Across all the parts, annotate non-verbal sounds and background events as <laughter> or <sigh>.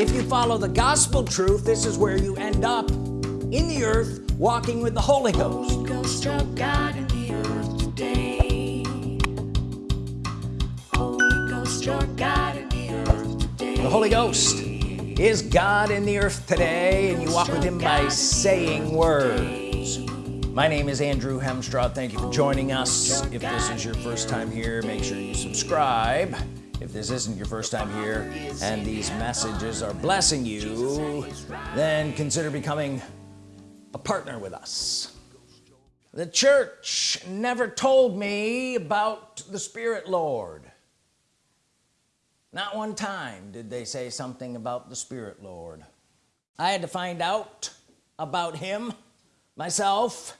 if you follow the gospel truth this is where you end up. In the earth walking with the Holy Ghost, Holy Ghost God in the earth today. Holy Ghost God in the earth today. The Holy Ghost is God in the earth today and you walk with him by saying words. My name is Andrew Hemstraw thank you for joining us. If this is your first time here make sure you subscribe if this isn't your first time here and these messages are blessing you then consider becoming a partner with us. The church never told me about the Spirit Lord. Not one time did they say something about the Spirit Lord. I had to find out about him myself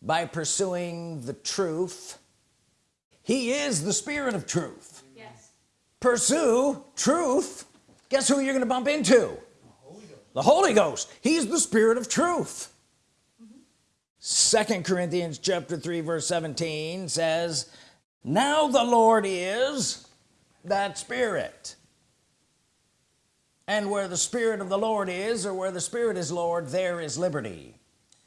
by pursuing the truth. He is the spirit of truth. Pursue truth. Guess who you're gonna bump into? The Holy Ghost, the Holy Ghost. he's the spirit of truth. Second mm -hmm. Corinthians chapter 3 verse 17 says now the Lord is that spirit. And where the Spirit of the Lord is or where the Spirit is Lord there is liberty.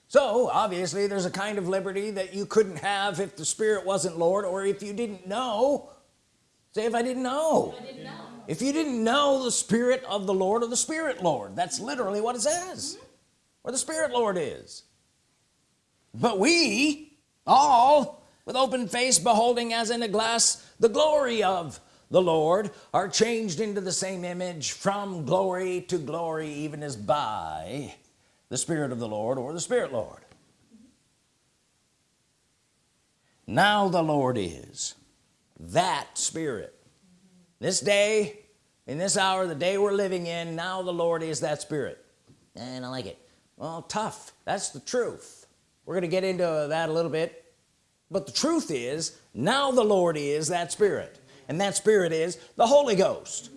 So obviously there's a kind of liberty that you couldn't have if the Spirit wasn't Lord or if you didn't know say if I didn't know, if, didn't know. if you didn't know the Spirit of the Lord or the Spirit Lord that's literally what it says mm -hmm. where the Spirit Lord is. But we all with open face beholding as in a glass the glory of the Lord are changed into the same image from glory to glory even as by the Spirit of the Lord or the Spirit Lord. Now the Lord is that Spirit. This day in this hour the day we're living in now the Lord is that Spirit. And I like it. Well tough. That's the truth. We're gonna get into that a little bit. But the truth is now the Lord is that Spirit. And that Spirit is the Holy Ghost.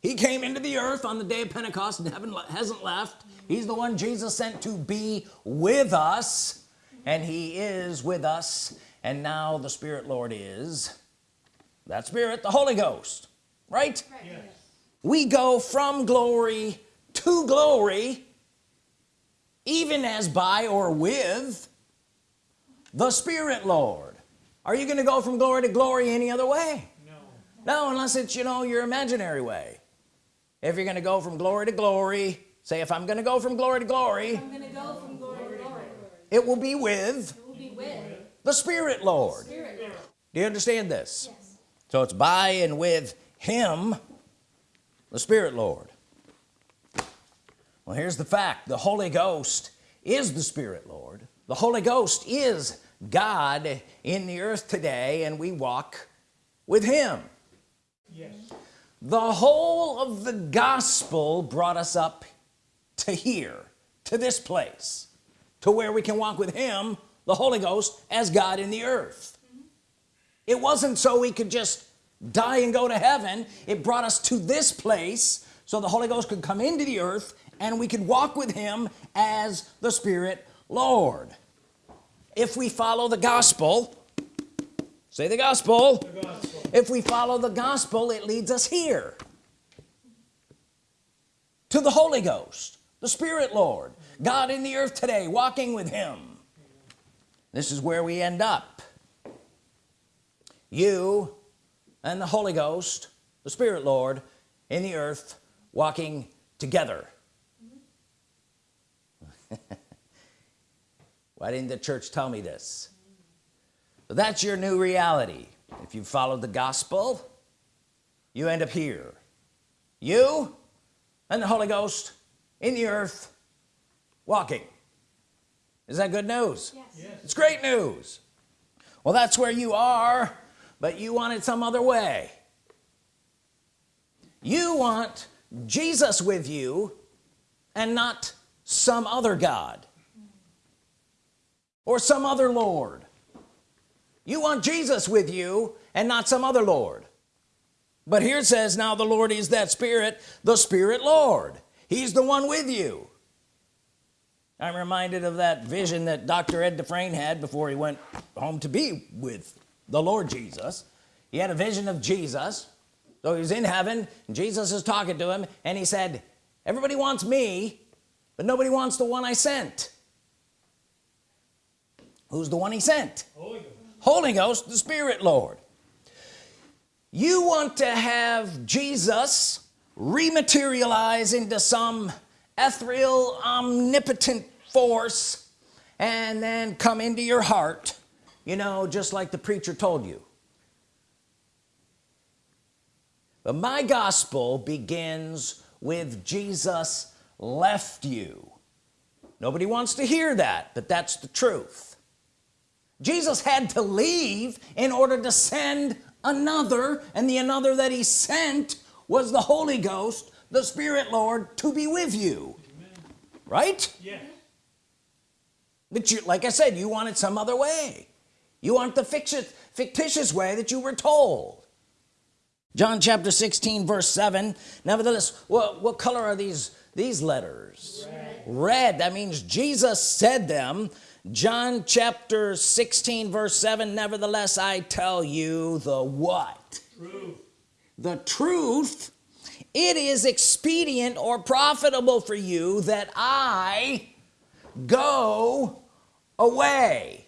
He came into the earth on the day of Pentecost and heaven hasn't left. He's the one Jesus sent to be with us and he is with us. And now the Spirit Lord is that Spirit the Holy Ghost right? Yes. we go from glory to glory even as by or with the Spirit Lord. Are you gonna go from glory to glory any other way? No. No unless it's you know your imaginary way. If you're gonna go from glory to glory say if I'm gonna go from glory to glory, go from glory, to glory. It, will be with, will be with the Spirit Lord. Spirit. do you understand this? Yes. So it's by and with him the Spirit Lord well here's the fact the Holy Ghost is the Spirit Lord the Holy Ghost is God in the earth today and we walk with him yes. the whole of the gospel brought us up to here to this place to where we can walk with him the Holy Ghost as God in the earth. It wasn't so we could just die and go to heaven. It brought us to this place so the Holy Ghost could come into the earth and we could walk with him as the Spirit Lord. If we follow the gospel say the gospel, the gospel. if we follow the gospel it leads us here to the Holy Ghost the Spirit Lord God in the earth today walking with him. This is where we end up you and the Holy Ghost the Spirit Lord in the earth walking together. <laughs> Why didn't the church tell me this? But that's your new reality. If you follow the gospel you end up here. You and the Holy Ghost in the earth walking. Is that good news? Yes. yes. it's great news. Well that's where you are but you want it some other way. You want Jesus with you and not some other God or some other Lord. You want Jesus with you and not some other Lord. But here it says now the Lord is that spirit the spirit Lord. He's the one with you. I'm reminded of that vision that dr. Ed Dufresne had before he went home to be with the Lord Jesus. He had a vision of Jesus. So he was in heaven Jesus is talking to him and he said everybody wants me but nobody wants the one I sent. Who's the one he sent? Holy Ghost, Holy Ghost the Spirit Lord. You want to have Jesus rematerialize into some ethereal omnipotent force and then come into your heart you know just like the preacher told you. But my gospel begins with Jesus left you. Nobody wants to hear that but that's the truth. Jesus had to leave in order to send another and the another that he sent was the Holy Ghost the Spirit Lord to be with you. Amen. right? Yeah but you like I said you want it some other way you want the fictitious fictitious way that you were told. John chapter 16 verse 7 nevertheless what what color are these these letters? Red, red. that means Jesus said them. John chapter 16 verse 7 nevertheless I tell you the what? Truth. the truth. It is expedient or profitable for you that I go away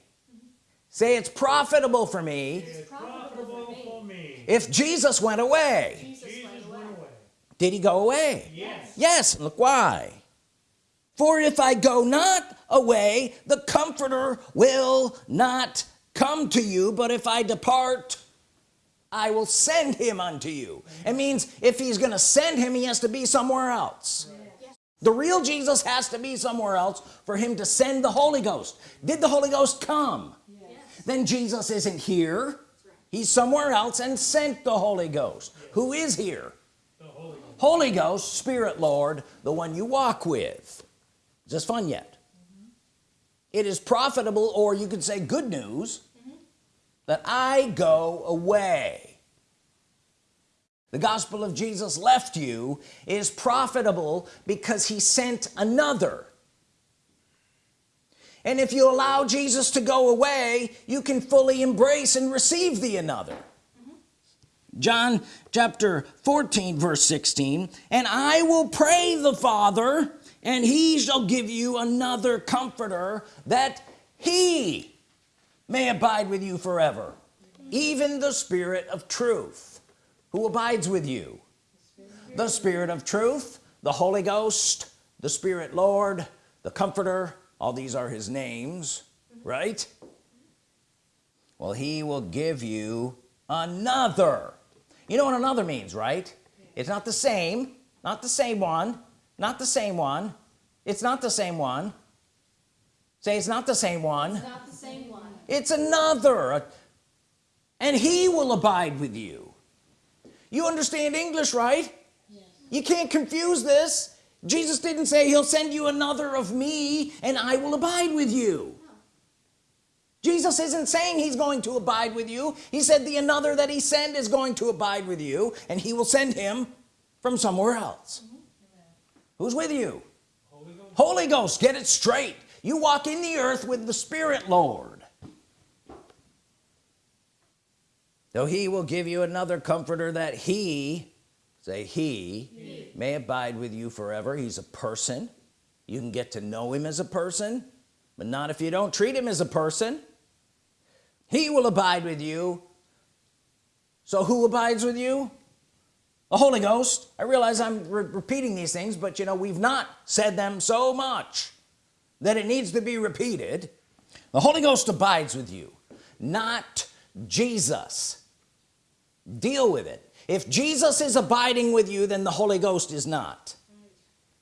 say it's profitable for me, profitable for me. if Jesus went away. Jesus went away. did he go away? Yes. Yes look why. For if I go not away the comforter will not come to you but if I depart I will send him unto you. It means if he's gonna send him he has to be somewhere else. The real Jesus has to be somewhere else for him to send the Holy Ghost. Did the Holy Ghost come? yes. Then Jesus isn't here he's somewhere else and sent the Holy Ghost who is here Holy Ghost. Holy Ghost Spirit Lord the one you walk with is this fun yet mm -hmm. it is profitable or you could say good news mm -hmm. that I go away the gospel of Jesus left you is profitable because he sent another and if you allow Jesus to go away you can fully embrace and receive the another. John chapter 14 verse 16 and I will pray the Father and he shall give you another comforter that he may abide with you forever even the spirit of truth. Who abides with you? The spirit of truth the Holy Ghost the Spirit Lord the Comforter all these are his names right? Well he will give you another. You know what another means right? It's not the same not the same one not the same one. It's not the same one. Say it's not the same one. It's, not the same one. it's another. And he will abide with you. You understand English right? Yes. you can't confuse this Jesus didn't say he'll send you another of me and I will abide with you. Jesus isn't saying he's going to abide with you he said the another that he sent is going to abide with you and he will send him from somewhere else who's with you Holy Ghost. Holy Ghost get it straight you walk in the earth with the Spirit Lord though he will give you another comforter that he say he, he, may abide with you forever. He's a person. You can get to know him as a person but not if you don't treat him as a person. He will abide with you. So who abides with you? The Holy Ghost. I realize I'm re repeating these things but you know we've not said them so much that it needs to be repeated. The Holy Ghost abides with you not Jesus. Deal with it if Jesus is abiding with you then the Holy Ghost is not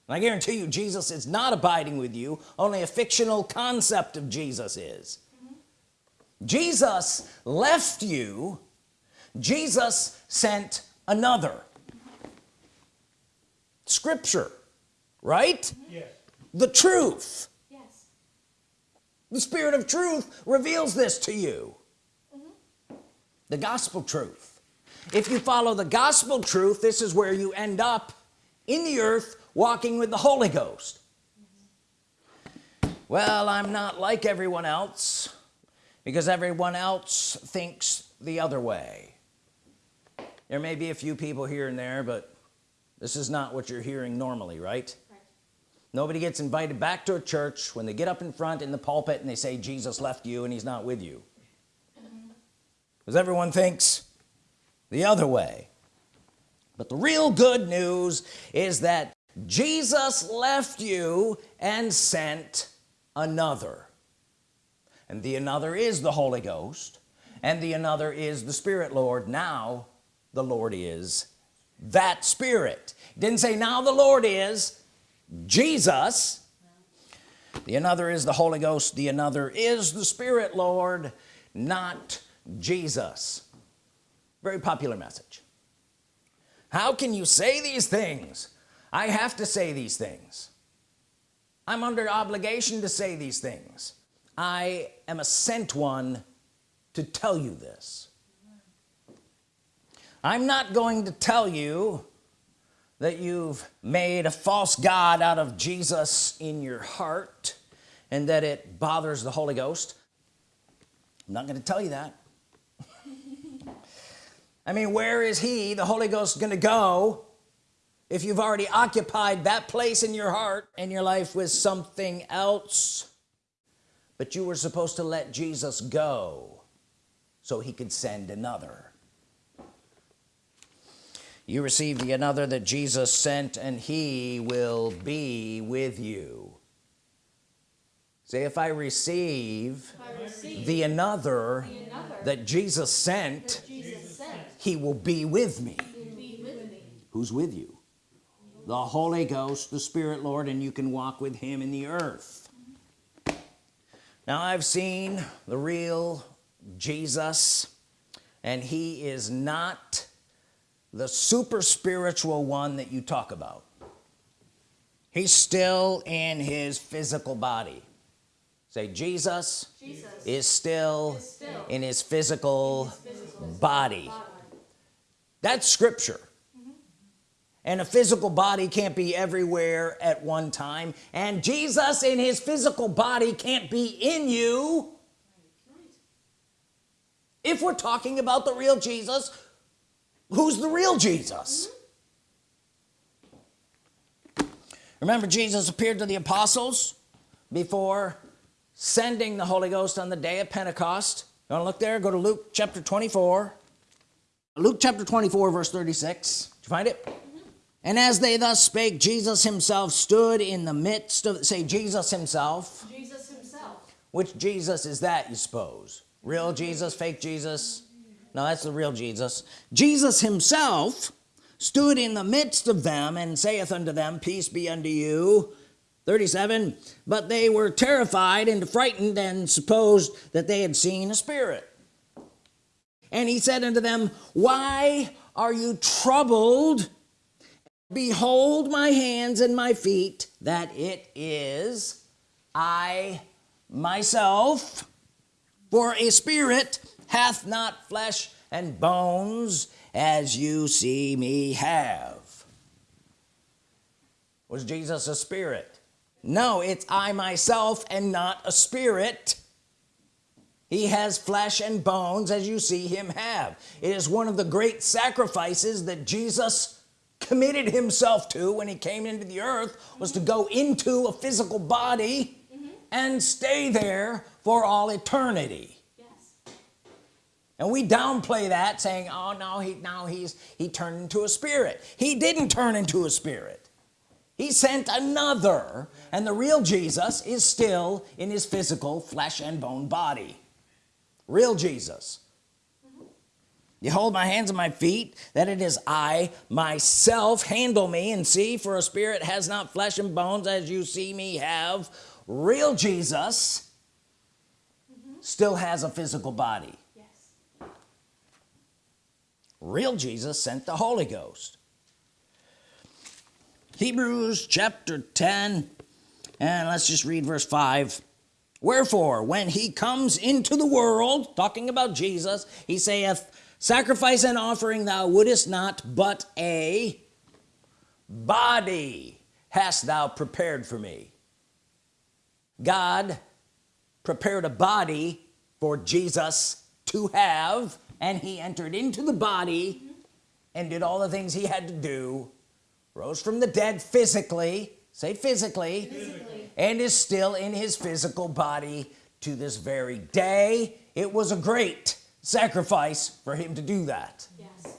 and I guarantee you Jesus is not abiding with you only a fictional concept of Jesus is mm -hmm. Jesus left you Jesus sent another scripture right yes. the truth yes. the spirit of truth reveals this to you mm -hmm. the gospel truth if you follow the gospel truth this is where you end up in the earth walking with the Holy Ghost. Well I'm not like everyone else because everyone else thinks the other way. There may be a few people here and there but this is not what you're hearing normally right? Nobody gets invited back to a church when they get up in front in the pulpit and they say Jesus left you and he's not with you. Mm-hmm. Because everyone thinks the other way. But the real good news is that Jesus left you and sent another. And the another is the Holy Ghost and the another is the Spirit Lord. Now the Lord is that Spirit. Didn't say now the Lord is Jesus. The another is the Holy Ghost the another is the Spirit Lord not Jesus very popular message. How can you say these things? I have to say these things. I'm under obligation to say these things. I am a sent one to tell you this. I'm not going to tell you that you've made a false God out of Jesus in your heart and that it bothers the Holy Ghost. I'm not going to tell you that I mean where is he the Holy Ghost gonna go if you've already occupied that place in your heart and your life with something else? But you were supposed to let Jesus go so he could send another. You receive the another that Jesus sent and he will be with you. Say if I receive, I receive the another, the another that Jesus sent that Jesus sent he will be with me. Be with me. who's with you? The Holy Ghost the Spirit Lord and you can walk with him in the earth. Now I've seen the real Jesus and he is not the super spiritual one that you talk about. He's still in his physical body. Say Jesus, Jesus is still, is still in his physical, physical body. body. That's scripture. And a physical body can't be everywhere at one time. And Jesus in his physical body can't be in you. If we're talking about the real Jesus who's the real Jesus? Remember Jesus appeared to the apostles before sending the Holy Ghost on the day of Pentecost. You want to look there? Go to Luke chapter 24 Luke chapter 24 verse 36 did you find it? Mm-hmm. And as they thus spake Jesus himself stood in the midst of say Jesus himself. Jesus himself. Which Jesus is that you suppose? Real Jesus? Fake Jesus? No that's the real Jesus. Jesus himself stood in the midst of them and saith unto them peace be unto you. 37 but they were terrified and frightened and supposed that they had seen a spirit and he said unto them why are you troubled? Behold my hands and my feet that it is I myself. For a spirit hath not flesh and bones as you see me have. Was Jesus a spirit? No it's I myself and not a spirit he has flesh and bones as you see him have. It is one of the great sacrifices that Jesus committed himself to when he came into the earth was to go into a physical body and stay there for all eternity. And we downplay that saying oh no he now he's he turned into a spirit. He didn't turn into a spirit. He sent another and the real Jesus is still in his physical flesh and bone body real Jesus. You hold my hands and my feet that it is I myself. Handle me and see for a spirit has not flesh and bones as you see me have. Real Jesus still has a physical body. Yes. Real Jesus sent the Holy Ghost. Hebrews chapter 10 and let's just read verse 5 wherefore when he comes into the world talking about Jesus he saith sacrifice and offering thou wouldest not but a body hast thou prepared for me. God prepared a body for Jesus to have and he entered into the body and did all the things he had to do. Rose from the dead physically. Say physically, Physically. And is still in his physical body to this very day. It was a great sacrifice for him to do that. Yes.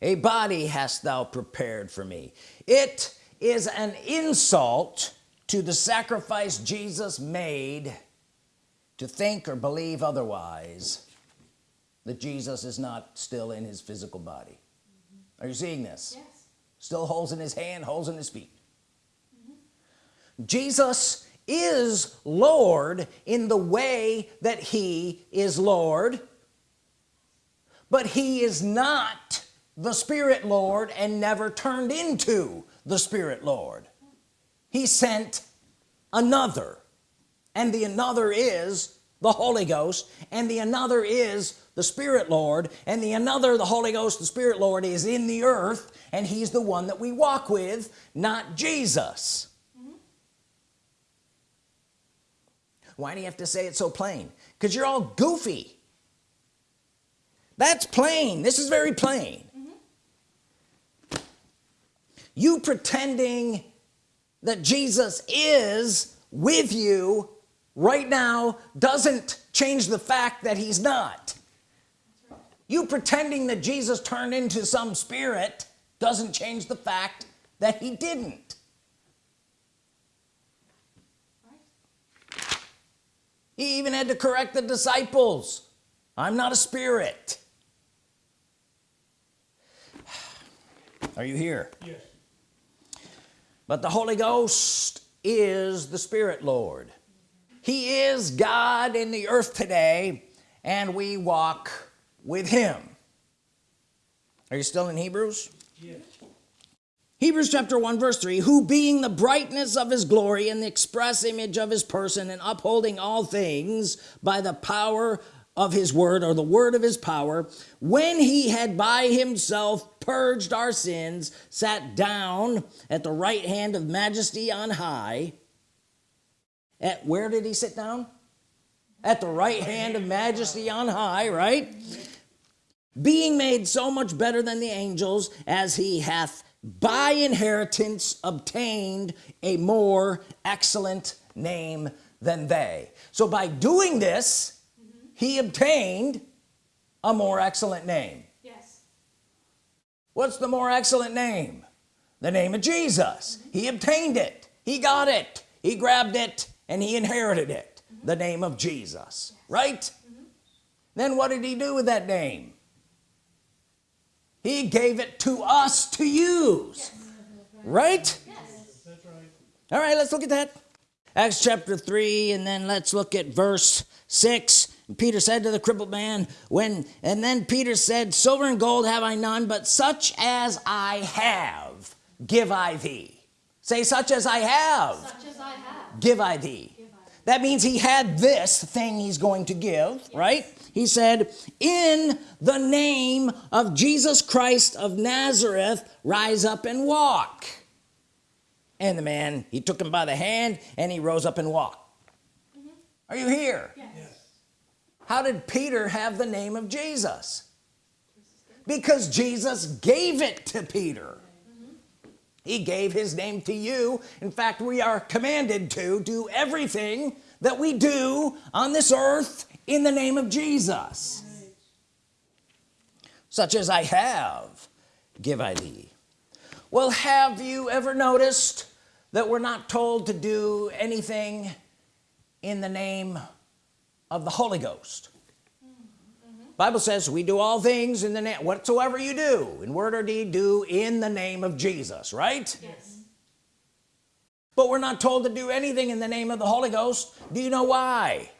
a body hast thou prepared for me. It is an insult to the sacrifice Jesus made to think or believe otherwise that Jesus is not still in his physical body. Mm-hmm. Are you seeing this? Yes. still holes in his hand holes in his feet Jesus is Lord in the way that he is Lord but he is not the Spirit Lord and never turned into the Spirit Lord. He sent another and the another is the Holy Ghost and the another is the Spirit Lord and the another the Holy Ghost the Spirit Lord is in the earth and he's the one that we walk with not Jesus why do you have to say it so plain? Because you're all goofy. That's plain. This is very plain. Mm-hmm. You pretending that Jesus is with you right now doesn't change the fact that he's not. You pretending that Jesus turned into some spirit doesn't change the fact that he didn't Right. He even had to correct the disciples. I'm not a spirit. Are you here? Yes. but the Holy Ghost is the Spirit Lord. He is God in the earth today and we walk with him. Are you still in Hebrews? Yes. Hebrews chapter 1 verse 3 who being the brightness of his glory and the express image of his person and upholding all things by the power of his word or the word of his power when he had by himself purged our sins sat down at the right hand of majesty on high. At where did he sit down? At the right hand of majesty on high right? Being made so much better than the angels as he hath by inheritance obtained a more excellent name than they. So by doing this mm-hmm. he obtained a more excellent name. Yes. what's the more excellent name? The name of Jesus. Mm-hmm. He obtained it. He got it. He grabbed it and he inherited it. Mm-hmm. The name of Jesus. Right? Then what did he do with that name he gave it to us to use right Yes. That's right. all right let's look at that Acts chapter 3 and then let's look at verse 6 Peter said to the crippled man when and then Peter said silver and gold have I none but such as I have give I thee say such as I have as I have. give I thee Give I. that means he had this thing he's going to give right he said in the name of Jesus Christ of Nazareth rise up and walk. And the man he took him by the hand and he rose up and walked. Are you here? Yes. Yes. how did Peter have the name of Jesus? Because Jesus gave it to Peter. He gave his name to you. In fact we are commanded to do everything that we do on this earth in the name of Jesus. Such as I have give I thee. Well have you ever noticed that we're not told to do anything in the name of the Holy Ghost? Bible says we do all things in the name whatsoever you do in word or deed do in the name of Jesus right? Yes. but we're not told to do anything in the name of the Holy Ghost. Do you know why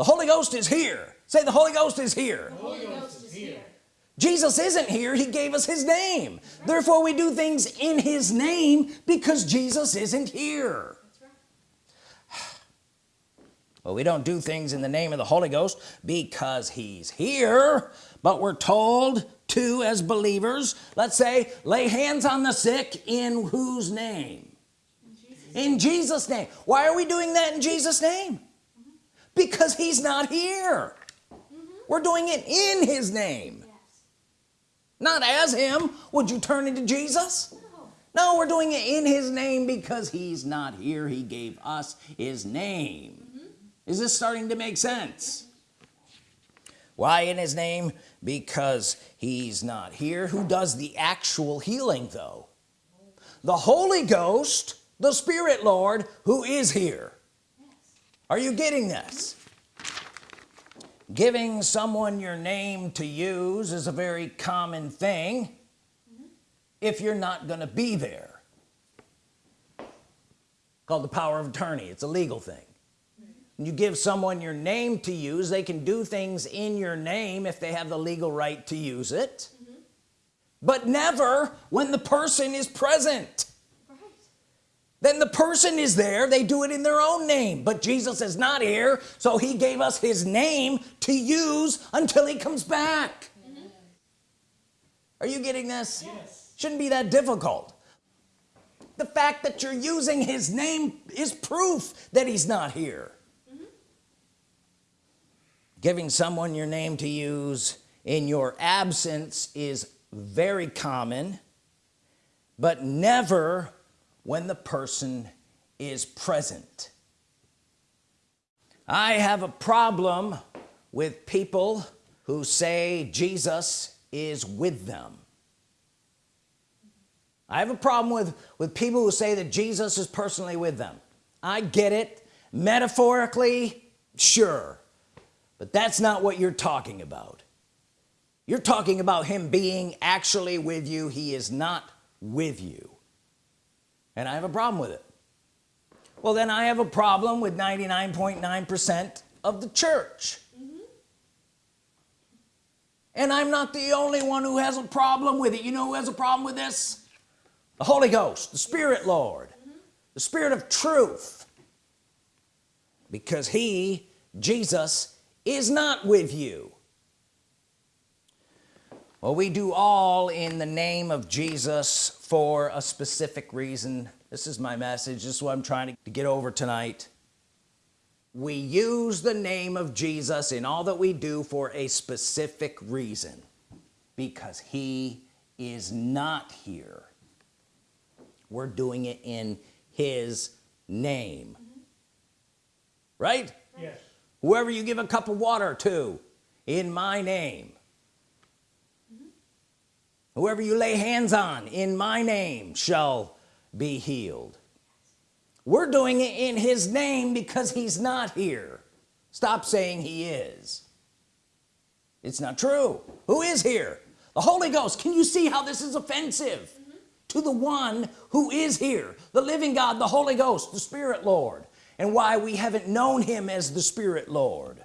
the Holy Ghost is here. Say the Holy Ghost is here. Holy Ghost is here. Jesus isn't here. He gave us his name. Therefore we do things in his name because Jesus isn't here. Right. well we don't do things in the name of the Holy Ghost because he's here. But we're told to as believers let's say lay hands on the sick in whose name? In Jesus name. Why are we doing that in Jesus name because he's not here. Mm-hmm. We're doing it in his name. Yes. not as him. Would you turn into Jesus? No. We're doing it in his name because he's not here. He gave us his name. Mm-hmm. Is this starting to make sense? Mm-hmm. Why in his name? Because he's not here. Who does the actual healing though? The Holy Ghost the Spirit Lord who is here are you getting this? Giving someone your name to use is a very common thing mm-hmm. if you're not gonna be there. Called the power of attorney it's a legal thing. Mm-hmm. When you give someone your name to use they can do things in your name if they have the legal right to use it. Mm-hmm. But never when the person is present. Then the person is there they do it in their own name. But Jesus is not here so he gave us his name to use until he comes back. Are you getting this? Yes. shouldn't be that difficult. The fact that you're using his name is proof that he's not here. Giving someone your name to use in your absence is very common but never when the person is present. I have a problem with people who say Jesus is with them. I have a problem with with people who say that Jesus is personally with them. I get it. Metaphorically sure. But that's not what you're talking about. You're talking about him being actually with you. He is not with you and I have a problem with it. Well then I have a problem with 99.9 percent of the church. Mm-hmm. And I'm not the only one who has a problem with it. You know who has a problem with this? The Holy Ghost the Spirit Lord mm-hmm. the Spirit of truth. Because he Jesus is not with you well we do all in the name of Jesus for a specific reason. This is my message. This is what I'm trying to get over tonight. We use the name of Jesus in all that we do for a specific reason because he is not here. We're doing it in his name. Right? Yes. whoever you give a cup of water to in my name whoever you lay hands on in my name shall be healed. We're doing it in his name because he's not here. Stop saying he is. It's not true. Who is here? The Holy Ghost. Can you see how this is offensive? To the one who is here the living God the Holy Ghost the Spirit Lord and why we haven't known him as the Spirit Lord.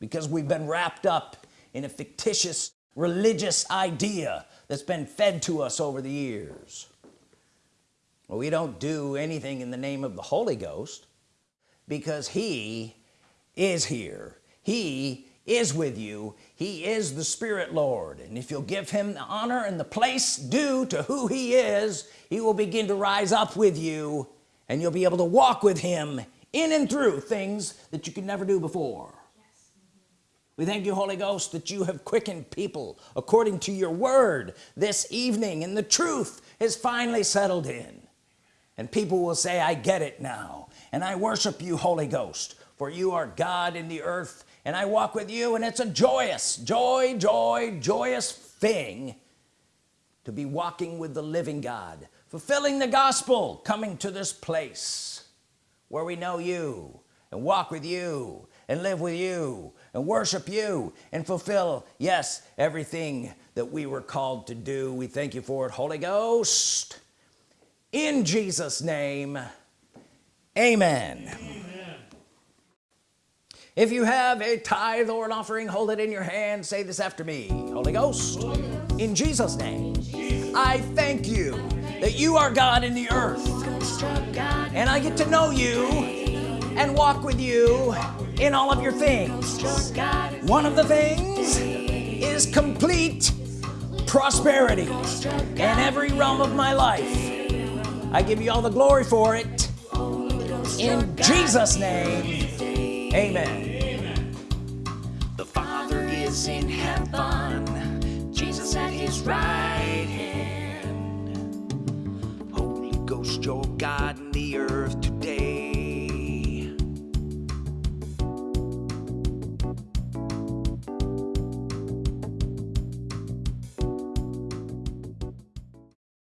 Because we've been wrapped up in a fictitious religious idea that's been fed to us over the years. Well we don't do anything in the name of the Holy Ghost because he is here. He is with you. He is the Spirit Lord. And if you'll give him the honor and the place due to who he is he will begin to rise up with you and you'll be able to walk with him in and through things that you could never do before we thank you Holy Ghost that you have quickened people according to your word. This evening and the truth is finally settled in. And people will say I get it now. And I worship you Holy Ghost for you are God in the earth. And I walk with you and it's a joyous joy joy joyous thing to be walking with the living God fulfilling the gospel coming to this place where we know you and walk with you and live with you and worship you and fulfill yes everything that we were called to do. We thank you for it Holy Ghost. In Jesus name amen. Amen. if you have a tithe or an offering hold it in your hand. Say this after me Holy Ghost. In Jesus name I thank you that you are God in the earth. And I get to know you and walk with you in all of your things one of the things is complete prosperity in every realm of my life I give you all the glory for it in Jesus name amen The Father is in heaven. Jesus at his right hand. Holy Ghost, your God in the earth.